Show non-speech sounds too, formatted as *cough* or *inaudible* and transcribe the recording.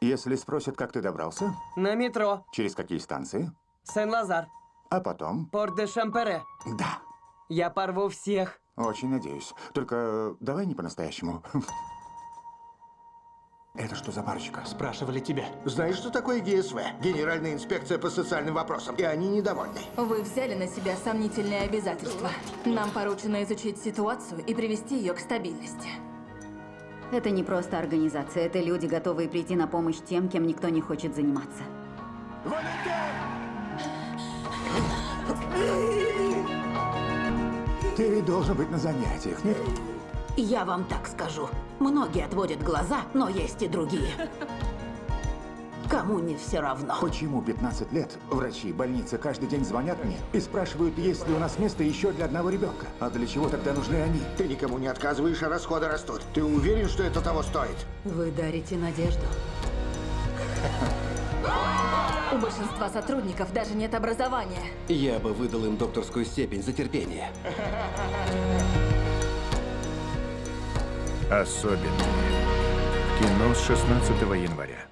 Если спросят, как ты добрался, На метро. через какие станции, Сен-Лазар. а потом... Порт-де-Шампере. Да, Я порву всех. очень надеюсь. Только давай не по-настоящему. *laughs* Это что за парочка? Спрашивали тебя. Знаешь, что такое ГСВ? Генеральная инспекция по социальным вопросам. И они недовольны. Вы взяли на себя сомнительные обязательства. Нам поручено изучить ситуацию и привести ее к стабильности. Это не просто организация, это люди, готовые прийти на помощь тем, кем никто не хочет заниматься. Ты ведь должен быть на занятиях, нет? Я вам так скажу. Многие отводят глаза, но есть и другие. Кому не все равно. Почему 15 лет врачи, больницы каждый день звонят мне и спрашивают, есть ли у нас место еще для одного ребенка? А для чего тогда нужны они? Ты никому не отказываешь, а расходы растут. Ты уверен, что это того стоит? Вы дарите надежду. У большинства сотрудников даже нет образования. Я бы выдал им докторскую степень за терпение. Особенные. Кино с 16 января.